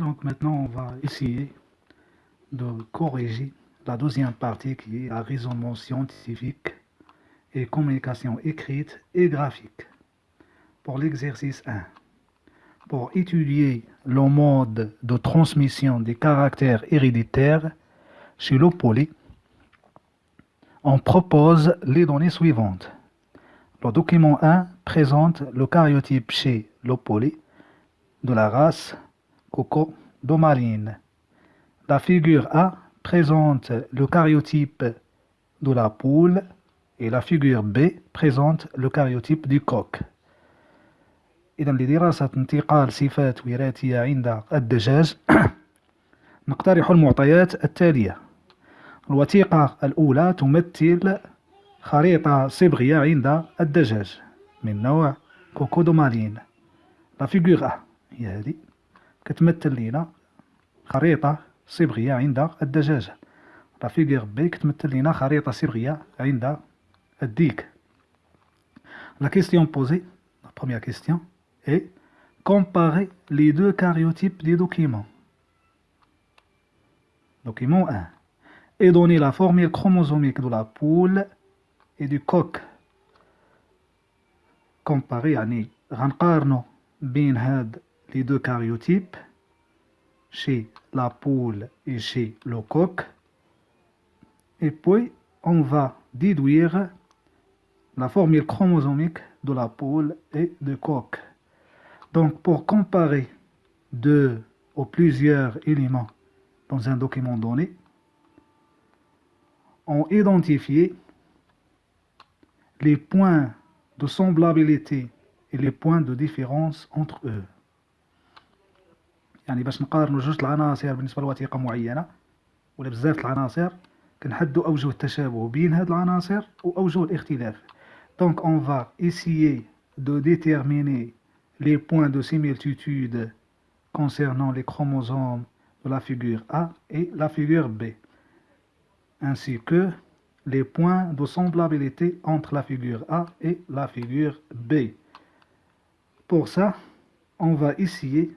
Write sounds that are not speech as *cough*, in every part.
Donc maintenant, on va essayer de corriger la deuxième partie qui est la raisonnement scientifique et communication écrite et graphique. Pour l'exercice 1, pour étudier le mode de transmission des caractères héréditaires chez l'opolé, on propose les données suivantes. Le document 1 présente le cariotype chez l'opolé de la race Coco domarine. La figure A présente le cariotype de la poule et la figure B présente le cariotype du coq. إذا لدراسة انتقال صفات وراثية عند الدجاج *coughs* نقترح المعطيات التالية الوثيقة الأولى تمثل خريطة صبغية عند الدجاج من نوع كوكودو مارين لا فيغور هي هذه كتمثل لينا خريطة صبغية عند الدجاجة لا فيغور بي كتمثل لينا خريطة صبغية عند الديك لا كيستيون بوزي لا بروميير كيستيون اي comparer les deux cariotypes des documents. Document 1. Et donner la formule chromosomique de la poule et du coq. Comparer يعني غنقارنو بين هاد les deux cariotypes chez la poule et chez le coq. Et puis on va déduire la formule chromosomique de la poule et du coq. Donc, pour comparer deux ou plusieurs éléments dans un document donné, on identifie les points de semblabilité et les points de différence entre eux. يعني باش نقارنوا جوج العناصر بالنسبه لوثيقه معينه ولا بزاف العناصر كنحدوا اوجه التشابه بين هاد العناصر واوجه الاختلاف دونك اون فا essayer de déterminer les points de similitude concernant les chromosomes de la figure A et la figure B, ainsi que les points de semblabilité entre la figure A et la figure B. Pour ça, on va essayer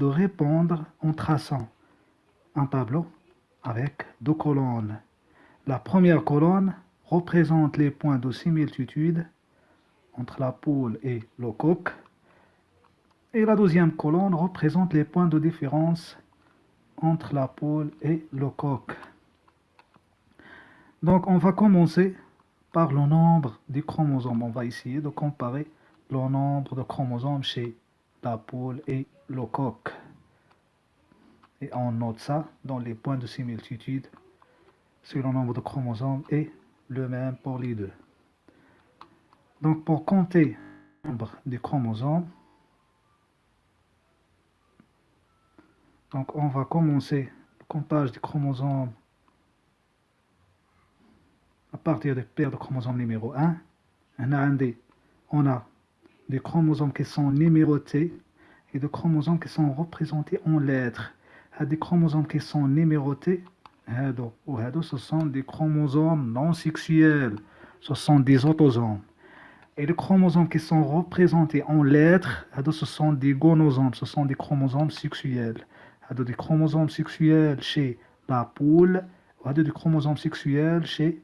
de répondre en traçant un tableau avec deux colonnes. La première colonne représente les points de similitude entre la poule et le coq. Et la deuxième colonne représente les points de différence entre la poule et le coq. Donc on va commencer par le nombre des chromosomes. On va essayer de comparer le nombre de chromosomes chez la poule et le coq. Et on note ça dans les points de similitude si le nombre de chromosomes est le même pour les deux. Donc pour compter le nombre de chromosomes, Donc on va commencer le comptage des chromosomes à partir de paire de chromosomes numéro 1. On a des chromosomes qui sont numérotés et de chromosomes qui sont représentés en lettres. Des chromosomes qui sont numérotés, ce sont des chromosomes non sexuels, ce sont des autosomes. Et les chromosomes qui sont représentés en lettres, ce sont des gonosomes, ce sont des chromosomes sexuels. Des chromosomes sexuels chez la poule, des chromosomes sexuels chez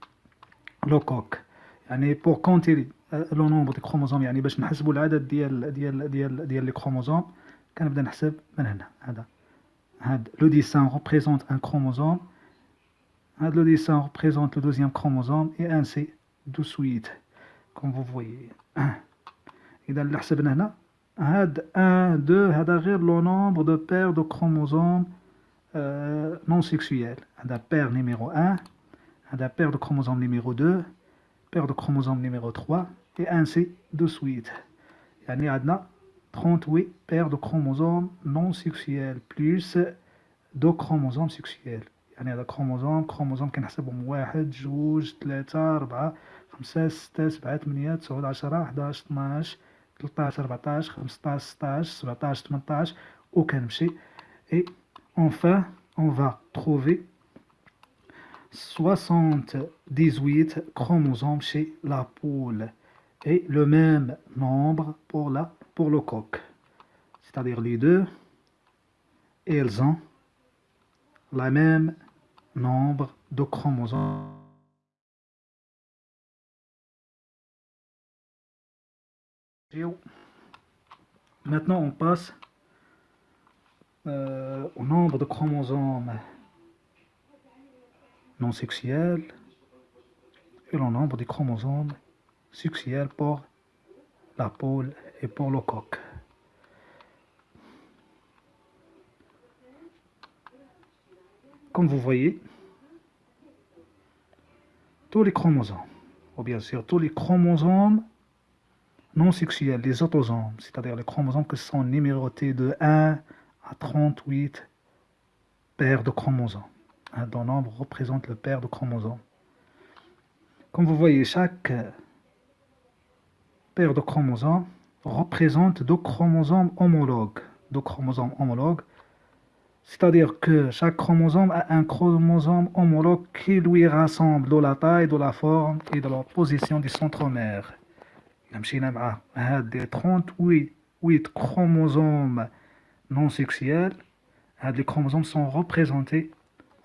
le coq. Pour compter le nombre de chromosomes يعني باش نحسبوا العدد ديال ديال ديال ديال لي chromosomes كنبدا نحسب من هنا هذا هاد le dessin représente un chromosome هاد le dessin représente le deuxième chromosome et ainsi de suite comme vous voyez إذا اللي حسبنا هنا had 1, 2, هذا غير le nombre de paires de chromosomes euh, non sexuels. هذا paire numéro 1, هذا paire de chromosomes numéro 2, paire de chromosomes numéro 3, et ainsi de suite. يعني عندنا 38 paires de chromosomes non sexuels plus deux chromosomes sexuels. يعني هذا كروموزوم كروموزوم كنحسبهم واحد جوج ثلاثة أربعة خمسة ستة سبعة ثمانية تسعة عشرة حداش 12 13 14 15 16 17 18 وكنمشي et enfin on va trouver 78 chromosomes chez la poule et le même nombre pour, la, pour le coq. C'est-à-dire les deux. Elles ont le même nombre de chromosomes. Maintenant, on passe euh, au nombre de chromosomes non sexuels et le nombre de chromosomes sexuels pour la pôle et pour le coq. Comme vous voyez, tous les chromosomes, ou bien sûr tous les chromosomes non sexuels, les autosomes, c'est-à-dire les chromosomes qui sont numérotés de 1 à 38 paires de chromosomes. Un dont nombre représente le paire de chromosomes. Comme vous voyez, chaque paire de chromosomes représente deux chromosomes homologues. Deux chromosomes homologues, c'est-à-dire que chaque chromosome a un chromosome homologue qui lui rassemble de la taille, de la forme et de la position du centromère. des 38 chromosomes non sexuels, les chromosomes sont représentés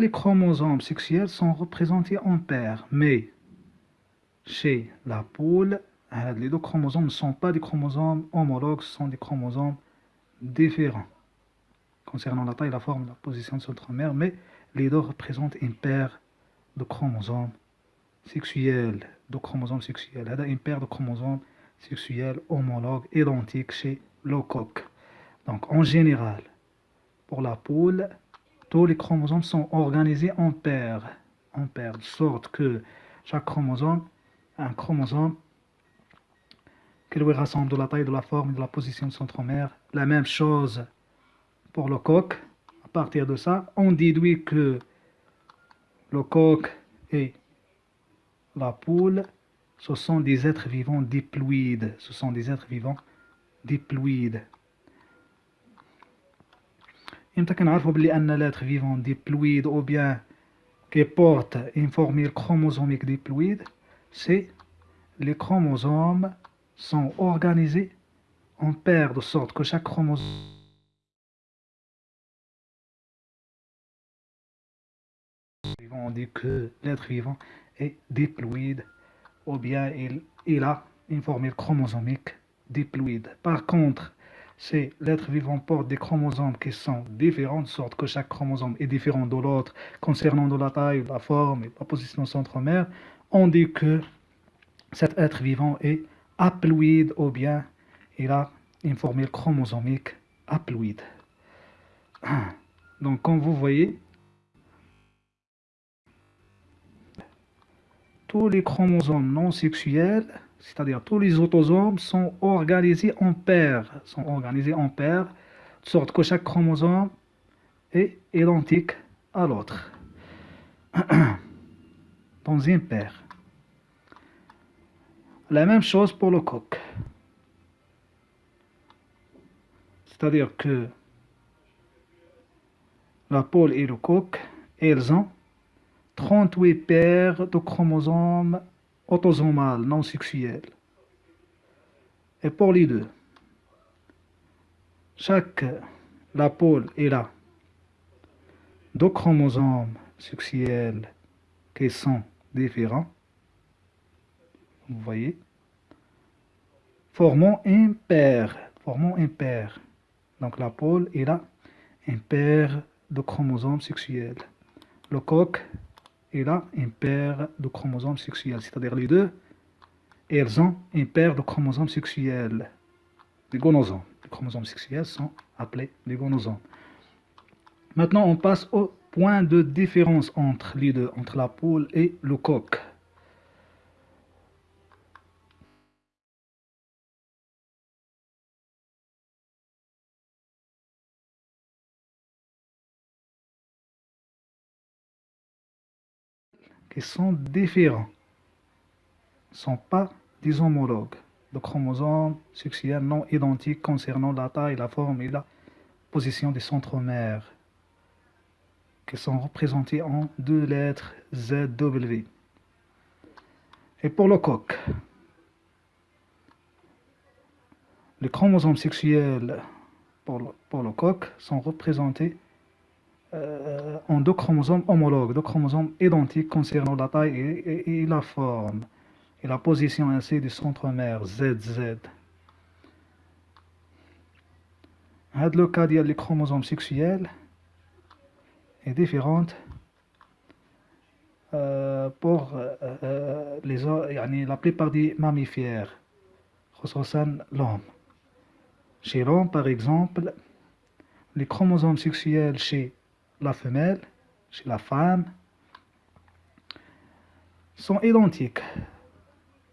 les chromosomes sexuels sont représentés en paires, mais chez la poule, euh, les deux chromosomes ne sont pas des chromosomes homologues, ce sont des chromosomes différents concernant la taille, la forme, la position de centromère, mais les deux représentent une paire de chromosomes sexuels, de chromosomes sexuels. Une paire de chromosomes sexuels homologues identiques chez le coq. Donc en général, pour la poule, tous les chromosomes sont organisés en paires, en paires, de sorte que chaque chromosome un chromosome qui lui rassemble de la taille, de la forme et de la position de centromère. La même chose pour le coq. À partir de ça, on déduit que le coq et la poule, ce sont des êtres vivants diploïdes. Ce sont des êtres vivants diploïdes. امتى كنعرفوا بلي ان لاتر فيفون ديبلويد او بيان كيبورت اون فورميل كروموزوميك ديبلويد سي لي كروموزوم sont organisés en paires de sorte que chaque chromosome on dit que l'être vivant est diploïde ou bien il, il a une formule chromosomique diploïde. Par contre, c'est l'être vivant porte des chromosomes qui sont différents, de sorte que chaque chromosome est différent de l'autre concernant de la taille, la forme et la position centromère, on dit que cet être vivant est haploïde ou bien il a une formule chromosomique haploïde. Donc comme vous voyez, tous les chromosomes non sexuels c'est-à-dire tous les autosomes sont organisés en paires, sont organisés en paires, de sorte que chaque chromosome est identique à l'autre, *clears throat* dans une paire. La même chose pour le coq. C'est-à-dire que la pôle et le coq, elles ont 38 paires de chromosomes autosomal non sexuel. Et pour les deux, chaque la pôle est là deux chromosomes sexuels qui sont différents, vous voyez, formant un paire, formant un paire. Donc la pôle est là un paire de chromosomes sexuels. Le coq et là une paire de chromosomes sexuels, c'est-à-dire les deux, elles ont une paire de chromosomes sexuels, des gonosomes. Les chromosomes sexuels sont appelés des gonosomes. Maintenant, on passe au point de différence entre les deux, entre la poule et le coq. Sont différents, ne sont pas des homologues de chromosomes sexuels non identiques concernant la taille, la forme et la position des centromères, qui sont représentés en deux lettres ZW. Et pour le coq, les chromosomes sexuels pour le, pour le coq sont représentés euh, en deux chromosomes homologues, deux chromosomes identiques concernant la taille et, la forme, et la position ainsi du centromère ZZ. le cas des chromosomes sexuels est euh, pour euh, les, la plupart des mammifères, l'homme. Chez l'homme, par exemple, les chromosomes sexuels chez la femelle, chez la femme, sont identiques,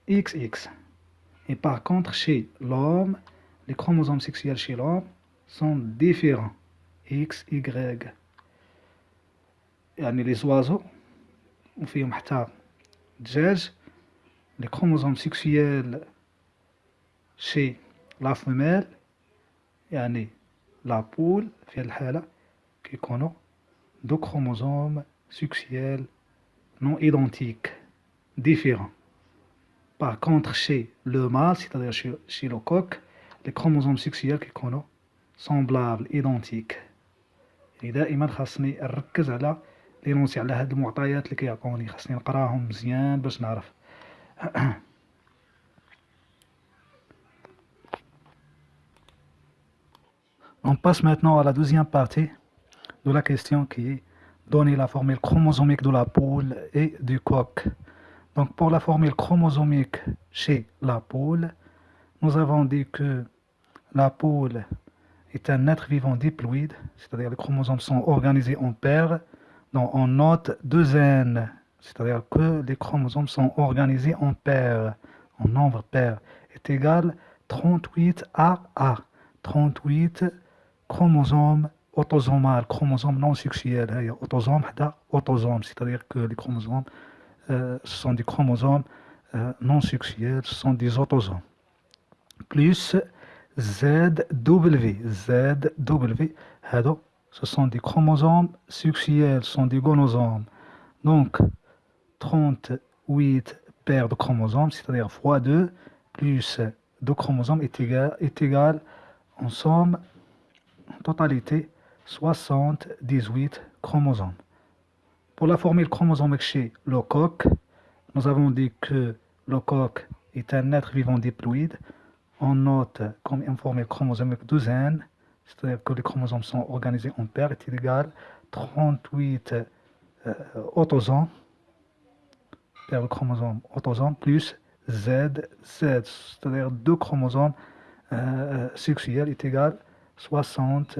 XX. Et par contre, chez l'homme, les chromosomes sexuels chez l'homme sont différents, XY. يعني les oiseaux وفيهم حتى الدجاج les chromosomes sexuels chez la femelle يعني la poule في الحالة كيكونوا deux chromosomes sexuels non identiques, différents. Par contre, chez le mâle, c'est-à-dire chez, le coq, les chromosomes sexuels qui sont semblables, identiques. Et دائما خاصني نركز على لينونسي على هاد المعطيات اللي كيعطوني خاصني نقراهم مزيان باش نعرف On passe maintenant à la deuxième partie de la question qui est donner la formule chromosomique de la poule et du coq. Donc pour la formule chromosomique chez la poule, nous avons dit que la poule est un être vivant diploïde, c'est-à-dire les chromosomes sont organisés en paires. Donc on note deux N, c'est-à-dire que les chromosomes sont organisés en paires, en nombre pair, est égal 38 à A. 38 chromosomes autosomal, chromosome non sexuel, autosome, autosome, c'est-à-dire que les chromosomes euh, sont des chromosomes euh, non sexuels, ce sont des autosomes. Plus ZW, ZW, ce sont des chromosomes sexuels, ce sont des gonosomes. Donc, 38 paires de chromosomes, c'est-à-dire fois 2, plus 2 chromosomes est égal, est égal en somme, en totalité, 78 chromosomes. Pour la formule chromosomique chez le coq, nous avons dit que le coq est un être vivant diploïde. On note comme une formule chromosomique douzaine, c'est-à-dire que les chromosomes sont organisés en paires, est égal 38 euh, autosomes, paire de chromosomes autosomes, plus Z, Z, c'est-à-dire deux chromosomes euh, euh sexuels est égal 60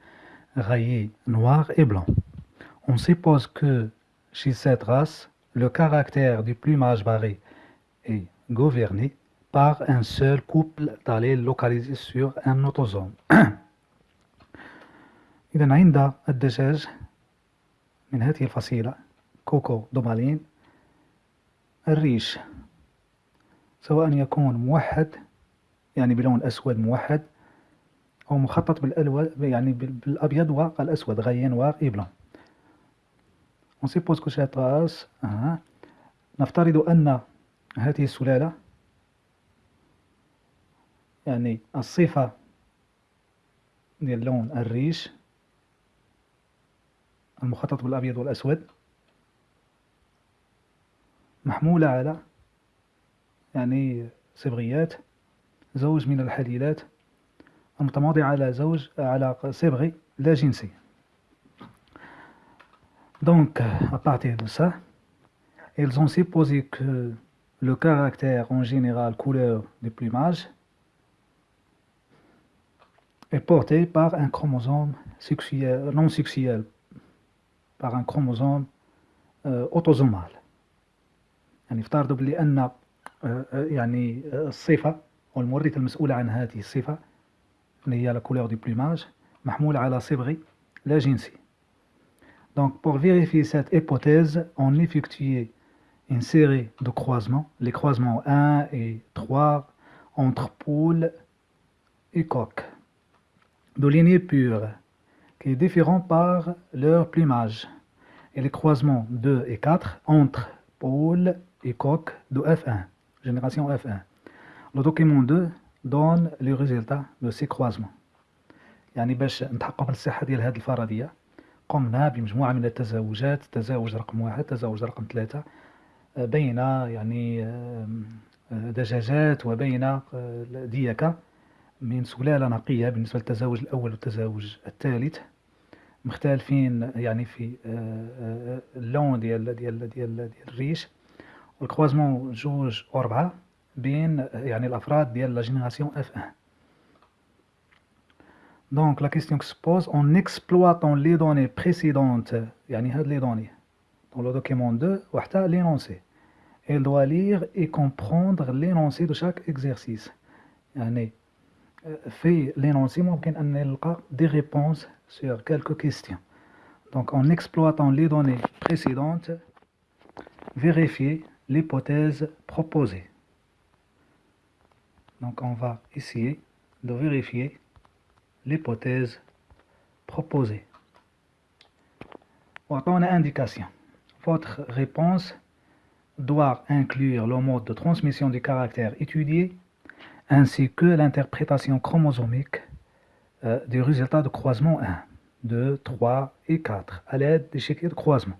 rayé noir et blanc. On suppose que chez cette race, le caractère du plumage barré est gouverné par un seul couple d'allèles localisé sur un autosome. *coughs* إذا عند الدجاج من هذه الفصيلة كوكو دومالين الريش سواء يكون موحد يعني بلون أسود موحد هو مخطط بالالوان يعني بالأبيض والأسود غيان واي بلون اون سيبوز كو سي طاس آه نفترض أن هذه السلالة يعني الصفة ديال لون الريش المخطط بالأبيض والأسود محمولة على يعني صبغيات زوج من الحليلات المتماضي على زوج على صبغي لا جنسي دونك à partir de ça ils ont supposé que le caractère en général couleur du plumage est porté par un chromosome non sexuel, par un chromosome euh, autosomal. يعني افترضوا بلي أن يعني الصفة أو المورث المسؤول عن هذه الصفة اللي هي لا كولور دو بلوماج محمولة على صبغي لا جنسي. Donc pour vérifier cette hypothèse, on effectuait une série de croisements, les croisements 1 et 3 entre poules et coqs, de lignée pure, qui est différent par leur plumage, et les croisements 2 et 4 entre poules et coqs de F1, génération F1. Le document 2 donne les résultats de ces croisements. يعني باش نتحقق من الصحة ديال هذه الفرضية قمنا بمجموعة من التزاوجات تزاوج رقم واحد تزاوج رقم ثلاثة بين يعني دجاجات وبين ديكة من سلالة نقية بالنسبة للتزاوج الأول والتزاوج الثالث مختلفين يعني في اللون ديال ديال ديال ديال الريش والكروازمون جوج أربعة بين يعني الأفراد ديال لا جينيراسيون اف 1 Donc la question qui se pose, en exploitant les données précédentes, يعني هاد les données, dans le document 2 وحتى l'énoncé. Elle doit lire et comprendre l'énoncé de chaque exercice. يعني في l'énoncé ممكن أن نلقى des réponses sur quelques questions. Donc en exploitant les données précédentes, vérifier l'hypothèse proposée. Donc on va essayer de vérifier l'hypothèse proposée. une indication. Votre réponse doit inclure le mode de transmission du caractère étudié ainsi que l'interprétation chromosomique euh, du résultat de croisement 1, 2, 3 et 4 à l'aide des chéquiers de croisement.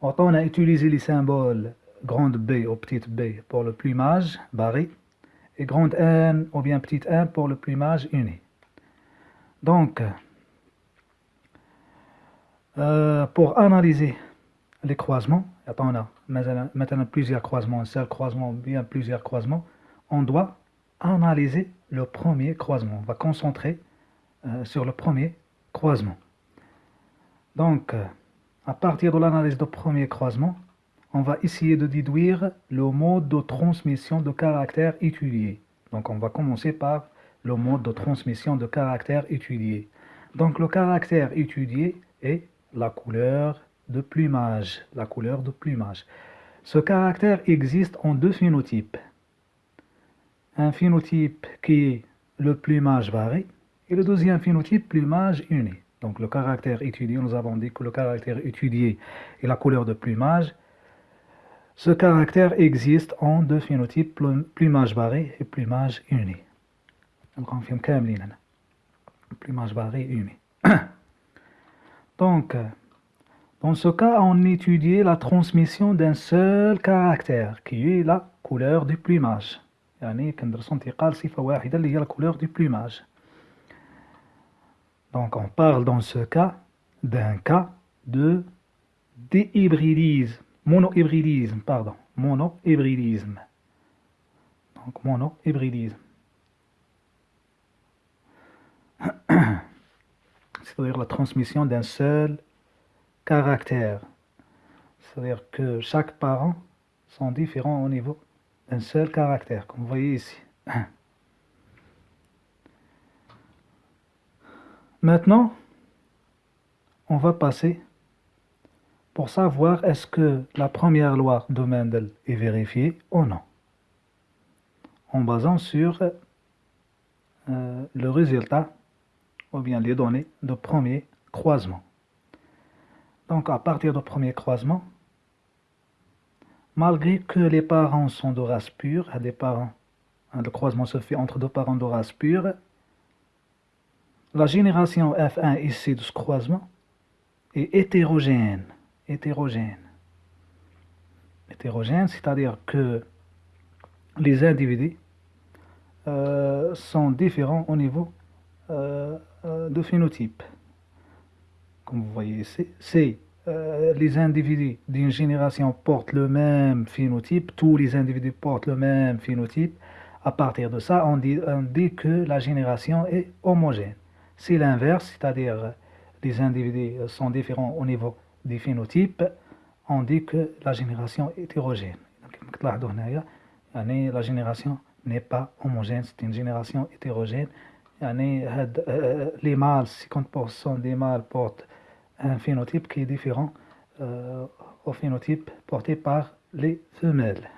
on a utilisé les symboles grande B ou petite b pour le plumage barré et grande N ou bien petite n pour le plumage uni. Donc, euh, pour analyser les croisements, on a maintenant plusieurs croisements, un seul croisement, bien plusieurs croisements, on doit analyser le premier croisement. On va concentrer euh, sur le premier croisement. Donc, euh, à partir de l'analyse du premier croisement, on va essayer de déduire le mode de transmission de caractère étudié. Donc, on va commencer par le mode de transmission de caractère étudié. Donc, le caractère étudié est la couleur de plumage. La couleur de plumage. Ce caractère existe en deux phénotypes. Un phénotype qui est le plumage varié et le deuxième phénotype plumage uni. Donc le caractère étudié, nous avons dit que le caractère étudié est la couleur de plumage. Ce caractère existe en deux phénotypes, plumage barré et plumage uni. plumage barré uni. *coughs* Donc, dans ce cas, on étudie la transmission d'un seul caractère, qui est la couleur du plumage. يعني كندرسو انتقال صفة واحدة اللي هي la couleur du plumage. Donc on parle dans ce cas d'un cas de déhybridisme, monohybridisme, pardon, monohybridisme. Donc monohybridisme. *clears throat* C'est-à-dire la transmission d'un seul caractère. C'est-à-dire que chaque parent sont différents au niveau d'un seul caractère, comme vous voyez ici. *clears throat* Maintenant, on va passer pour savoir est-ce que la première loi de Mendel est vérifiée ou non. En basant sur euh, le résultat ou bien les données de premier croisement. Donc à partir du premier croisement, malgré que les parents sont de race pure, des parents, hein, le croisement se fait entre deux parents de race pure, la génération F1 ici de ce croisement est hétérogène. Hétérogène. Hétérogène, c'est-à-dire que les individus euh, sont différents au niveau euh, euh, de phénotype. Comme vous voyez ici, c'est les individus d'une génération portent le même phénotype, tous les individus portent le même phénotype, à partir de ça, on dit, on dit que la génération est homogène. C'est l'inverse, c'est-à-dire les individus sont différents au niveau des phénotypes, on dit que la génération est hétérogène. La génération n'est pas homogène, c'est une génération hétérogène. Les mâles, 50% des mâles portent un phénotype qui est différent euh, au phénotype porté par les femelles.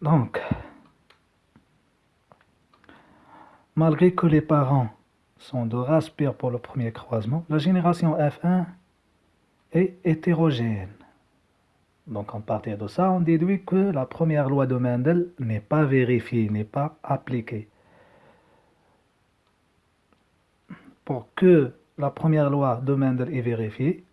Donc, malgré que les parents sont de race pure pour le premier croisement, la génération F1 est hétérogène. Donc, en partir de ça, on déduit que la première loi de Mendel n'est pas vérifiée, n'est pas appliquée. Pour que la première loi de Mendel est vérifiée,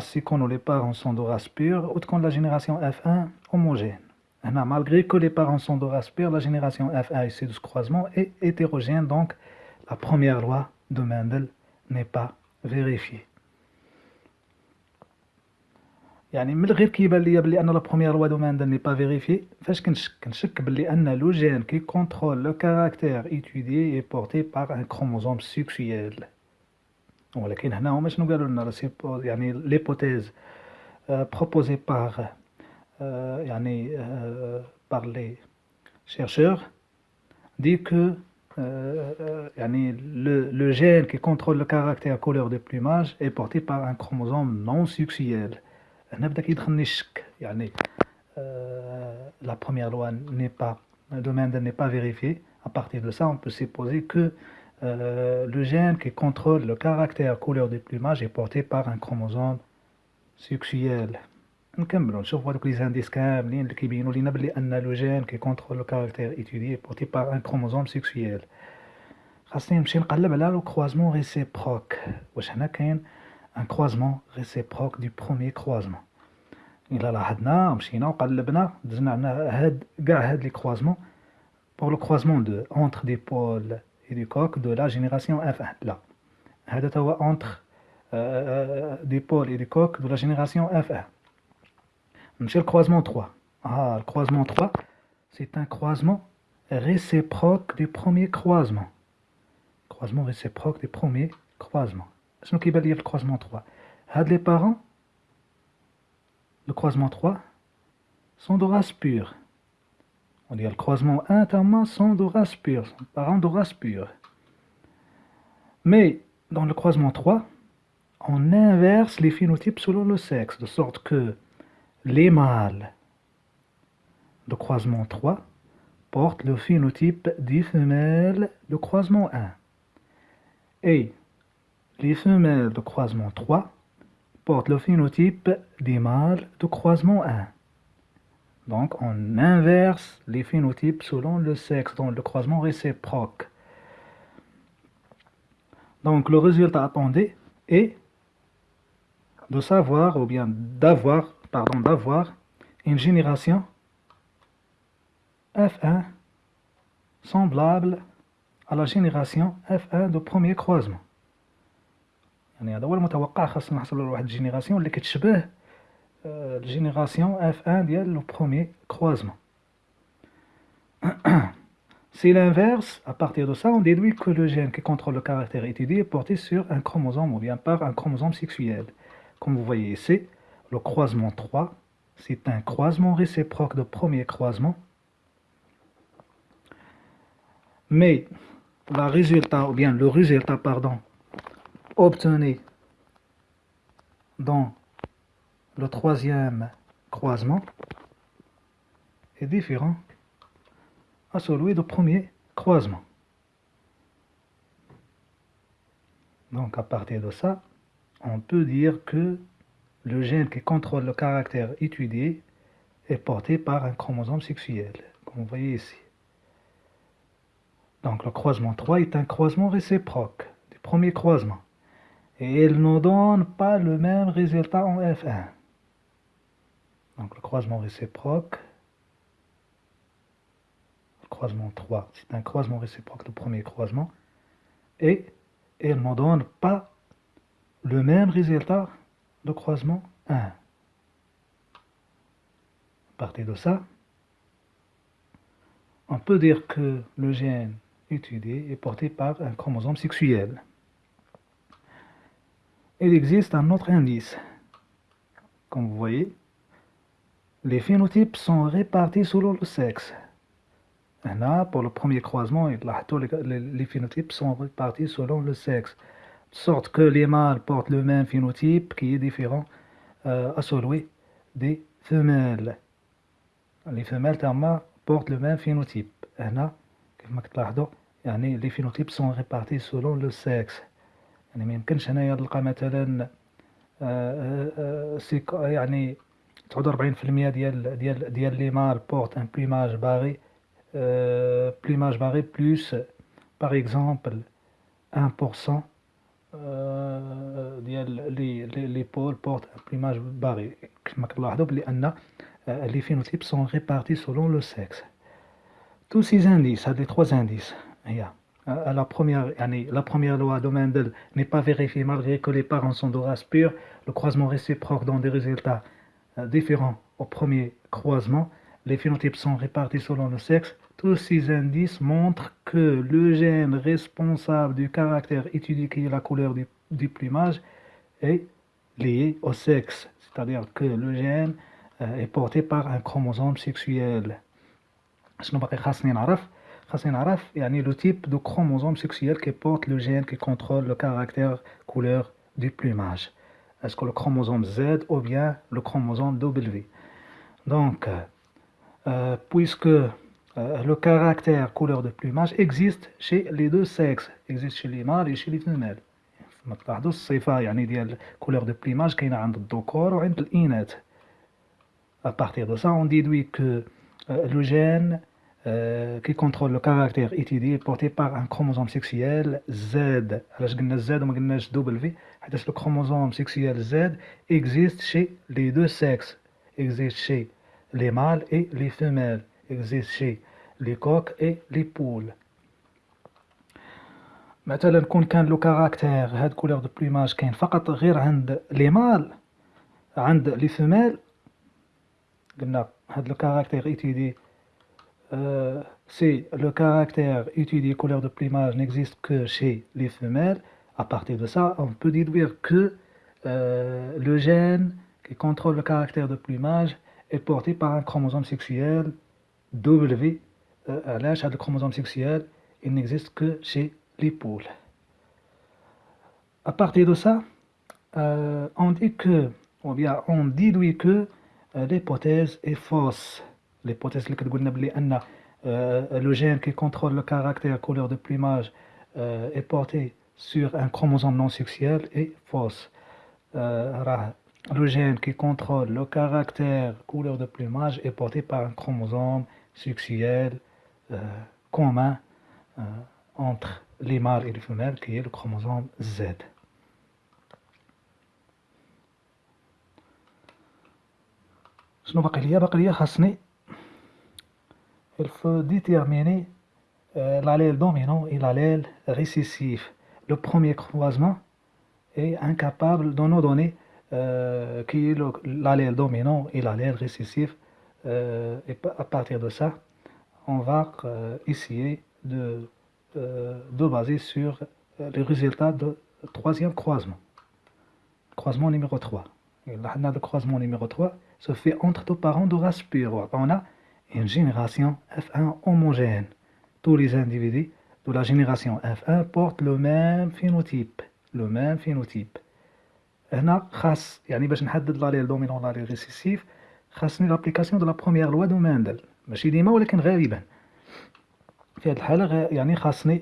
si les parents sont de race pure, ou quand la génération F1 homogène. Malgré que les parents sont de race pure, la génération F1 issue de ce croisement est hétérogène, donc la première loi de Mendel n'est pas vérifiée. يعني من غير كيبان ليا بلي ان لا بروميير لوا دو ماندل ني با فيريفي فاش كنشك كنشك بلي ان لو جين كي كونترول لو كاركتير ايتوديي اي بورتي بار ان كروموزوم سيكسيال ولكن هنا هما شنو قالوا لنا يعني ليبوتيز بروبوزي بار يعني بار لي chercheurs dit que euh, يعني euh, euh, euh, le, le, gène qui contrôle le caractère couleur des plumages est porté par un chromosome non sexuel. La première loi n'est pas, le domaine n'est pas vérifié. À partir de ça, on peut supposer que le gène qui contrôle le caractère couleur des plumages est porté par un chromosome sexuel. نكملوا نشوفوا هذوك لي زانديس كاملين اللي كيبينوا لينا بلي ان لو جين كي كونترول لو كاركتير ايتودي بورتي بار ان كروموزوم سيكسويال خاصني نمشي نقلب على لو كروازمون ريسيبروك واش هنا كاين ان كروازمون ريسيبروك دو بروميي كروازمون الا لاحظنا مشينا وقلبنا دزنا عندنا هاد كاع هاد لي كروازمون بور لو كروازمون دو اونتر دي بول اي دو كوك دو لا جينيراسيون اف 1 لا هذا هو اونتر دي بول اي دو كوك دو لا جينيراسيون اف 1 Monsieur le croisement 3. Ah, le croisement 3, c'est un croisement réciproque du premier croisement. Croisement réciproque du premier croisement. ce qui dire le croisement 3 Had les parents, le croisement 3, sont de race pure. On dit le croisement 1 notamment sont de race pure, parents de race pure. Mais dans le croisement 3, on inverse les phénotypes selon le sexe, de sorte que les mâles de croisement 3 portent le phénotype des femelles de croisement 1. Et les femelles de croisement 3 portent le phénotype des mâles de croisement 1. Donc on inverse les phénotypes selon le sexe dans le croisement réciproque. Donc le résultat attendu est de savoir ou bien d'avoir pardon, d'avoir une génération F1 semblable à la génération F1 de premier croisement يعني هذا هو المتوقع خاصنا نحصلوا لواحد الجينيراسيون اللي كتشبه الجينيراسيون F1 ديال لو بروميي croisement C'est l'inverse, à partir de ça, on déduit que le gène qui contrôle le caractère étudié est porté sur un chromosome ou bien par un chromosome sexuel. Comme vous voyez ici, le croisement 3, c'est un croisement réciproque de premier croisement. Mais le résultat, bien le résultat, pardon, obtenu dans le troisième croisement est différent à celui du premier croisement. Donc à partir de ça, on peut dire que le gène qui contrôle le caractère étudié est porté par un chromosome sexuel, comme vous voyez ici. Donc le croisement 3 est un croisement réciproque du premier croisement. Et il ne donne pas le même résultat en F1. Donc le croisement réciproque, le croisement 3, c'est un croisement réciproque du premier croisement. Et il ne donne pas le même résultat croisement 1. À partir de ça, on peut dire que le gène étudié est porté par un chromosome sexuel. Il existe un autre indice. Comme vous voyez, les phénotypes sont répartis selon le sexe. Là, pour le premier croisement, les phénotypes sont répartis selon le sexe De sorte que les mâles portent le même phénotype qui est différent euh, à celui des femelles. Les femelles portent le même phénotype. Là, les phénotypes sont répartis selon le sexe. يعني ما يمكنش هنايا تلقى مثلا يعني 49% ديال ديال ديال لي مال بورت ان بليماج باغي بليماج باغي بلوس باغ اكزومبل 1% ديال لي لي بول بورت ان بليماج باغي كما كتلاحظوا بلي ان لي phénotypes sont répartis selon le sexe tous ces indices هاد لي 3 indices هي la première, la première loi de Mendel n'est pas vérifiée malgré que les parents sont de race pure. Le croisement réciproque donne des résultats euh, différents au premier croisement. Les phénotypes sont répartis selon le sexe. Tous ces indices montrent que le gène responsable du caractère étudié qui est la couleur du, plumage est lié au sexe. C'est-à-dire que le gène euh, est porté par un chromosome sexuel le type de chromosome sexuel qui porte le gène qui contrôle le caractère couleur du plumage. Est-ce que le chromosome Z ou bien le chromosome W? Donc, euh, puisque euh, le caractère couleur de plumage existe chez les deux sexes, existe chez les mâles et chez les femelles. la couleur de plumage qui À partir de ça, on déduit que euh, le gène euh, qui contrôle le caractère étudié porté par un chromosome sexuel Z. Je Z ou W. Le chromosome sexuel Z existe chez les deux sexes? Existe chez les mâles et les femelles. Existe chez les coqs et les poules. مثلا كون كان لو كاركتير هاد كولور دو بلوماج كاين فقط غير عند لي مال عند لي فيميل قلنا هاد لو كاركتير ايتيدي euh, si le caractère étudié couleur de plumage n'existe que chez les femelles, à partir de ça, on peut déduire que euh, le gène qui contrôle le caractère de plumage est porté par un chromosome sexuel W. Euh, à l'âge de chromosome sexuel, il n'existe que chez les poules. À partir de ça, on dit que, ou bien on déduit que l'hypothèse est fausse l'hypothèse que قلنا بلي ان le gène qui contrôle le caractère couleur de plumage euh, est porté sur un chromosome non sexuel est fausse. Euh, le gène qui contrôle le caractère couleur de plumage est porté par un chromosome sexuel euh, commun entre les mâles et les femelles qui est le chromosome Z. شنو باقي ليا باقي ليا خاصني il faut déterminer euh, l'allèle dominant et l'allèle récessif. Le premier croisement est incapable de nous donner euh, qui est l'allèle dominant et l'allèle récessif. Euh, et à partir de ça, on va essayer de, de baser sur les résultats du troisième croisement. Croisement numéro 3. Et le croisement numéro 3 se fait entre deux parents de race pure. On a une génération F1 homogène. Tous les individus de la génération F1 portent le même phénotype. Le même phénotype. هنا خاص يعني باش نحدد لاليل دومينون لاليل ريسيسيف خاصني لابليكاسيون دو لا بروميير لوا دو ماندل ماشي ديما ولكن غالبا في هذه الحاله يعني خاصني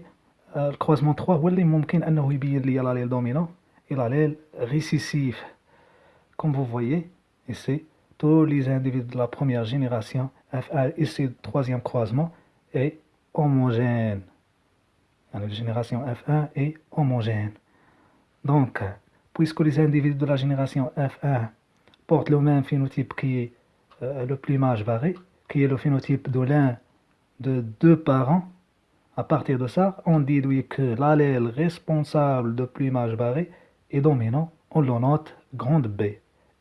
الكروزمون 3 هو اللي ممكن انه يبين لي لاليل دومينون et l'allèle récessif comme vous voyez ici tous les individus de la première génération F1 ici du troisième croisement est homogène. La génération F1 est homogène. Donc, puisque les individus de la génération F1 portent le même phénotype qui est euh, le plumage varié, qui est le phénotype de l'un de deux parents, à partir de ça, on déduit que l'allèle responsable de plumage varié est dominant, on le note grande B.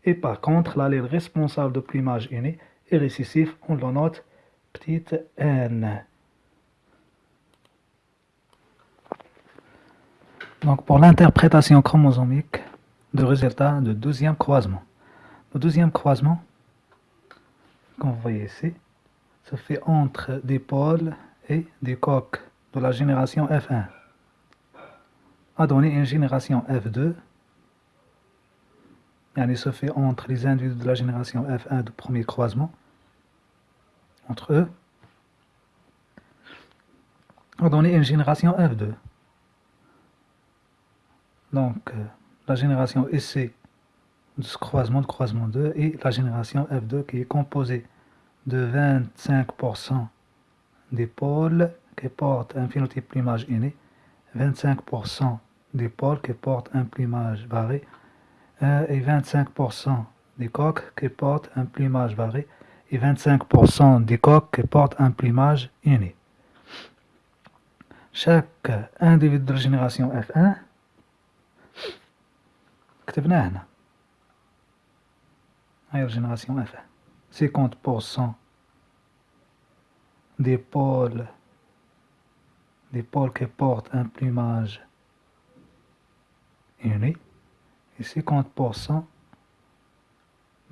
Et par contre, l'allèle responsable de plumage inné est récessif, on le note petite n. Donc pour l'interprétation chromosomique de résultat de deuxième croisement. Le deuxième croisement, comme vous voyez ici, se fait entre des pôles et des coques de la génération F1 a donné une génération F2 il se fait entre les individus de la génération F1 du premier croisement entre eux. A donné une génération F2 donc euh, la génération de ce croisement de croisement 2 et la génération F2 qui est composée de 25% des pôles qui portent un phénotype plumage inné, 25% des pôles qui portent un plumage varié euh, et 25% des coques qui portent un plumage varié et 25% des coques qui portent un plumage uni. Chaque individu de la génération F1 كتبناه هنا aéogénération f1 50% des pôles, des pôles qui portent un plumage uni et 50%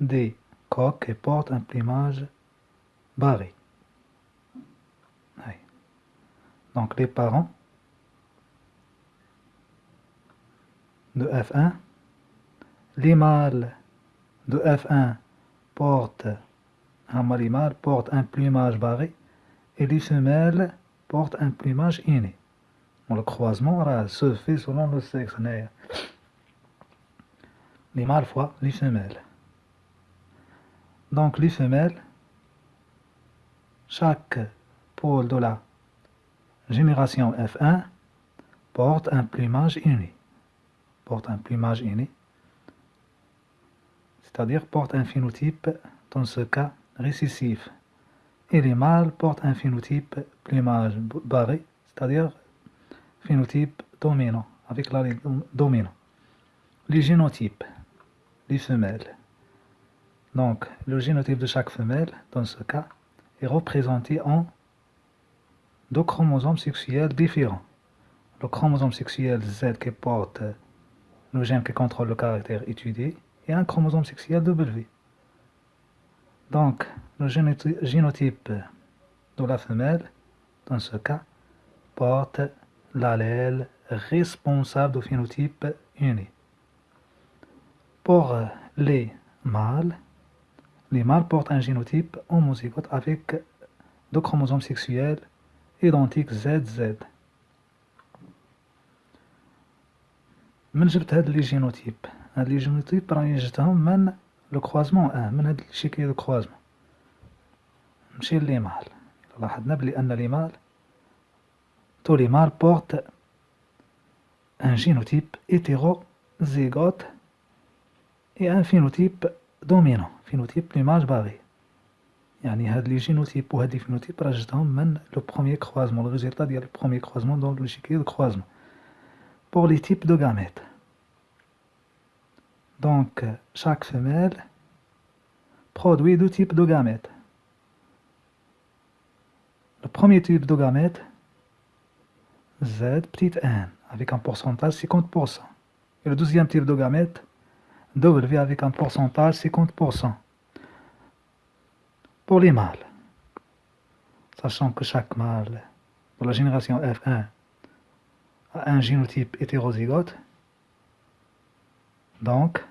des coques qui portent un plumage barré. Donc les parents de F1, les mâles de F1 portent un mâle porte un plumage barré et les femelles portent un plumage inné. le croisement se fait selon le sexe les mâles fois les femelles. Donc les femelles, chaque pôle de la génération F1 porte un plumage uni. Porte un plumage uni. C'est-à-dire porte un phénotype, dans ce cas, récessif. Et les mâles portent un phénotype plumage barré, c'est-à-dire phénotype dominant, avec la dominant. Les génotypes les femelles. Donc, le génotype de chaque femelle, dans ce cas, est représenté en deux chromosomes sexuels différents. Le chromosome sexuel Z qui porte le gène qui contrôle le caractère étudié et un chromosome sexuel W. Donc, le génotype de la femelle, dans ce cas, porte l'allèle responsable du phénotype uni. Pour les mâles, les mâles portent un génotype homozygote avec deux chromosomes sexuels identiques ZZ. من جبت هاد لي جينوتيب هاد لي جينوتيب راني جبتهم من لو كروازمون ان من هاد الشكل دو كروازمون نمشي لي مال لاحظنا بلي ان لي مال تو لي مال بورت ان جينوتيب hétérozygote et un phénotype dominant. Phénotype plumage barré يعني هاد لي جينوتيب وهاد لي phénotypes راه جبتهم من لو بروميير لو ريزولتا ديال لو بروميير كروازمون دون لو شيكي دو كروازمون pour les types de gamètes. Donc chaque femelle produit deux types de gamètes le premier type de gamète Z petite n avec un pourcentage 50% et le deuxième type de gamète W avec un pourcentage 50%. Pour les mâles, sachant que chaque mâle de la génération F1 a un génotype hétérozygote, donc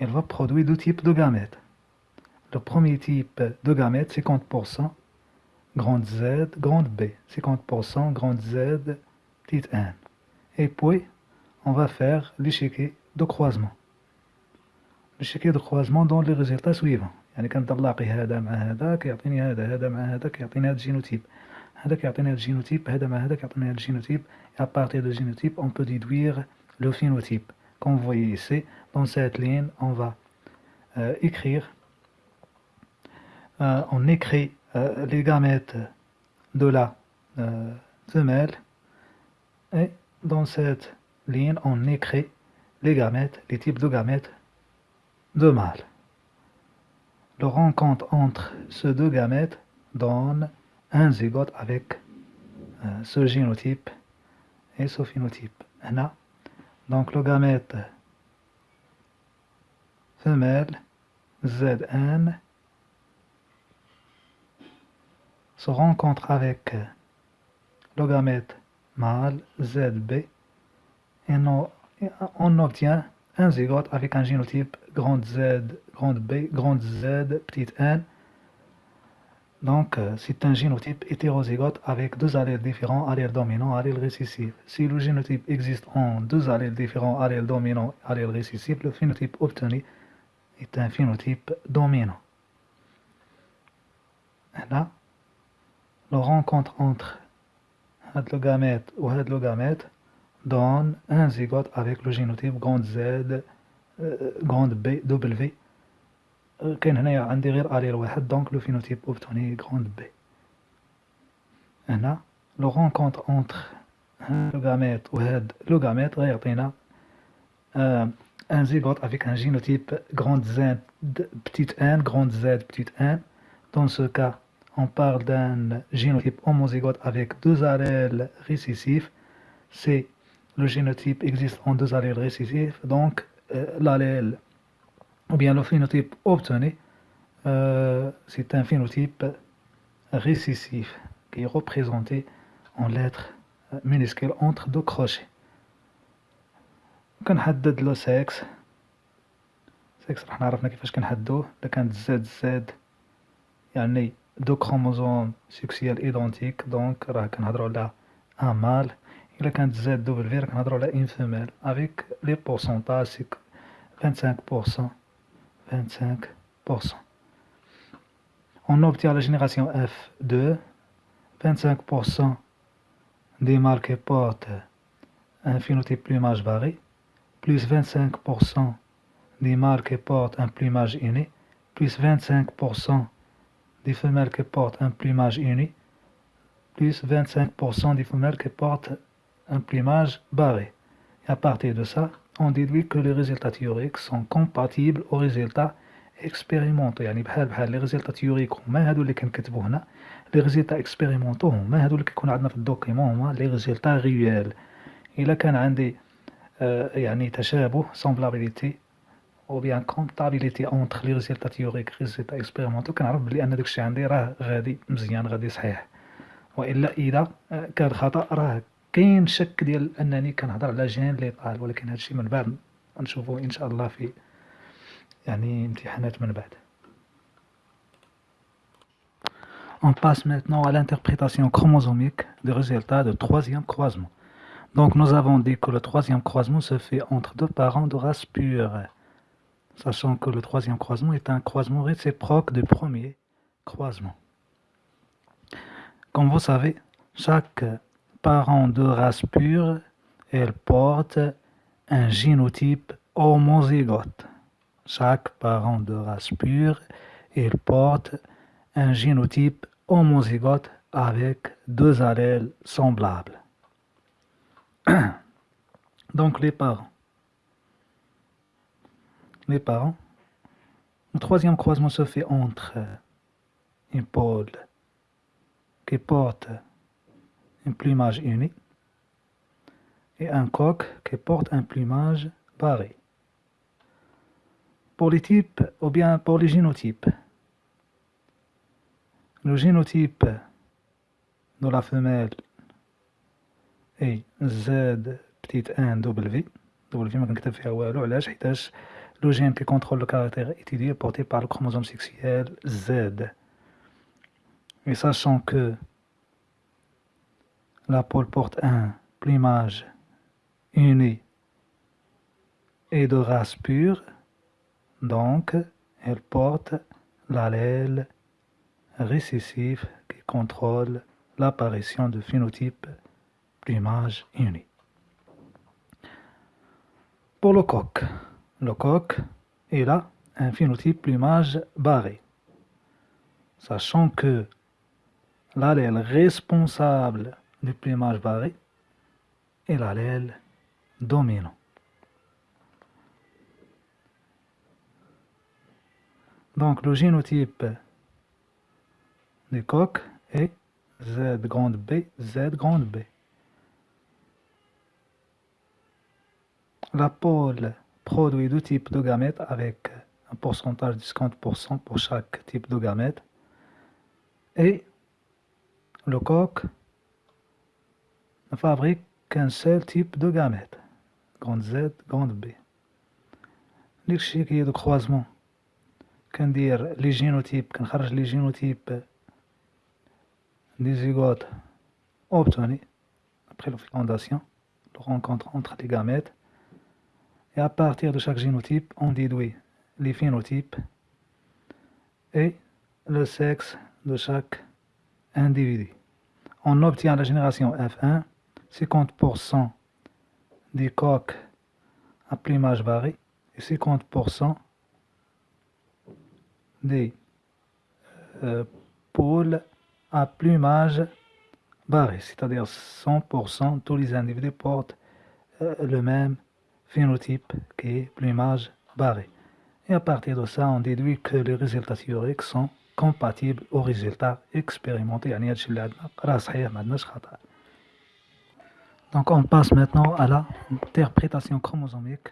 il va produire deux types de gamètes. Le premier type de gamètes, 50%, grande Z, grande B, 50%, grande Z, petite n. Et puis, on va faire l'échiquier de croisement. بالشكل croisement dans les résultats suivants يعني كنطلقي هذا مع هذا كيعطيني هذا هذا مع هذا كيعطيني هذا الجينوتيب هذا كيعطيني هذا الجينوتيب هذا مع هذا كيعطيني هذا الجينوتيب et à partir du génotype on peut déduire le phénotype comme vous voyez ici dans cette ligne on va euh, écrire euh, on écrit euh, les gamètes de la femelle et dans cette ligne on écrit les gamètes, les types de gamètes de mâles. Le rencontre entre ces deux gamètes donne un zygote avec ce génotype et ce phénotype. Donc le gamète femelle Zn se rencontre avec le gamète mâle ZB et on obtient un zygote avec un génotype grande Z, grande B, grande Z, petite n. Donc, euh, c'est un génotype hétérozygote avec deux allèles différents, allèle dominant, allèle récessif. Si le génotype existe en deux allèles différents, allèle dominant, allèle récessif, le phénotype obtenu est un phénotype dominant. Là, la rencontre entre le ou le donne un zygote avec le génotype Z, euh, B, W. كاين هنايا عندي غير اليل واحد دونك لو phénotype obtenu grande B. هنا لو rencontre entre le gamète ou le gamète غيعطينا un zygote avec un génotype grande Z, petite n, grande Z, petite n. Dans ce cas, on parle d'un génotype homozygote avec deux allèles récessifs. C'est le génotype existe en deux allèles récessifs, donc euh, l'allèle, ou bien le phénotype obtenu, euh, c'est un phénotype récessif qui est représenté en lettres minuscules entre deux crochets. كنحدد لو سكس سكس راح عرفنا كيفاش كنحدوه اذا كانت زد زد يعني دو كروموزوم سكسيال ايدونتيك دونك راه كنهضرو على ان مال الا كانت زد دوبل في راه كنهضرو على ان فيميل افيك لي بورسونتاج سي 25% 25% On obtient la génération F2, 25% des qui portent un phénotype plumage barré, plus 25% des mâles portent un plumage uni, plus 25% des femelles qui portent un plumage uni, plus 25% des femelles qui portent un plumage barré. Et à partir de ça, on déduit que les résultats théoriques sont compatibles aux résultats expérimentaux. يعني بحال بحال les résultats théoriques هما هادو اللي كنكتبو هنا les résultats expérimentaux هما هادو اللي كيكونوا عندنا في الدوكيمون هما les résultats réels. إلا كان عندي يعني تشابه bien comptabilité entre les résultats théoriques et les résultats expérimentaux كنعرف بلي ان داكشي عندي راه غادي مزيان غادي صحيح والا اذا كان خطا راه كاين شك ديال انني كنهضر على جين اللي طال ولكن هادشي من بعد نشوفوه ان شاء الله في يعني امتحانات من بعد On passe maintenant à l'interprétation chromosomique des résultats de troisième croisement. Donc nous avons dit que le troisième croisement se fait entre deux parents de race pure, sachant que le troisième croisement est un croisement réciproque du premier croisement. Comme vous savez, chaque parent de race pure, elle porte un génotype homozygote. Chaque parent de race pure, il porte un génotype homozygote avec deux allèles semblables. *clears throat* Donc les parents. Les parents. Le troisième croisement se fait entre une pôle qui porte un plumage uni et un coq qui porte un plumage barré. Pour les types ou bien pour les génotypes, le génotype de la femelle اي زاد بتيت ان دبل في ما كنكتب فيها والو علاش حيتاش لو جين كي كونترول لو كارactère étudié porté par le chromosome sexuel Z. Et sachant que la pôle porte un plumage uni et de race pure, donc elle porte l'allèle récessif qui contrôle l'apparition de phénotypes plumage uni. Pour le coq, le coq est là un phénotype plumage barré. Sachant que l'allèle responsable du plumage barré et l'allèle dominant. Donc le génotype des coqs est Z grande B, Z grande B. La pôle produit deux types de gamètes avec un pourcentage de 50% pour chaque type de gamète. Et le coq fabrique qu'un seul type de gamète, grande Z, grande B. L'échec de croisement, dire les génotypes, les génotypes des zygotes obtenus après la fécondation, la rencontre entre les gamètes, et à partir de chaque génotype, on déduit les phénotypes et le sexe de chaque individu. On obtient la génération F1, 50% des coques à plumage barré et 50% des euh, pôles à plumage barré, c'est-à-dire 100% tous les individus portent euh, le même phénotype qui est plumage barré. Et à partir de ça, on déduit que les résultats théoriques sont compatibles aux résultats expérimentés. Donc on passe maintenant à l'interprétation chromosomique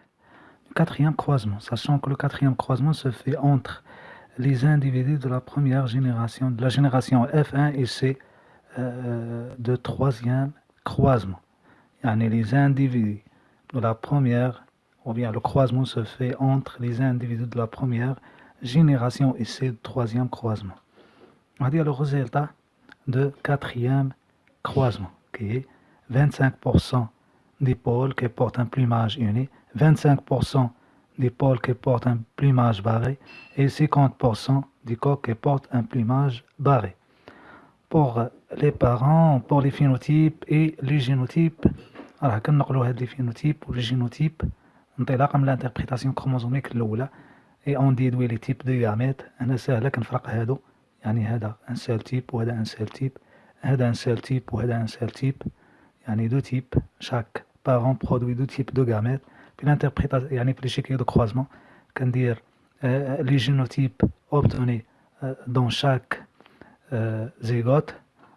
du quatrième croisement, sachant que le quatrième croisement se fait entre les individus de la première génération, de la génération F1 et c'est euh, de troisième croisement. Yani les individus de la première, ou bien le croisement se fait entre les individus de la première génération et c'est le troisième croisement. On va dire le résultat de quatrième croisement, qui est 25% des pôles qui portent un plumage uni, 25% des pôles qui portent un plumage barré et 50% des coqs qui portent un plumage barré. Pour les parents, pour les phénotypes et les génotypes, alors كنقولوا هاد les phénotypes ou les génotypes انطلاقا من l'interprétation chromosomique الاولى et on déduit les types de gamètes انا سهله كنفرق هادو يعني هذا un seul type وهذا un seul type هذا un seul type وهذا un seul type يعني deux types chaque parent produit deux types de gamètes puis l'interprétation يعني في l'échiquier de croisement كندير les génotypes obtenus dans chaque zygote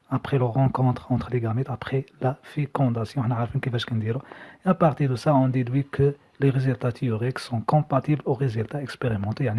après la rencontre entre les gamètes, après la fécondation. Et à partir de ça, on déduit que les résultats théoriques sont compatibles aux résultats expérimentés.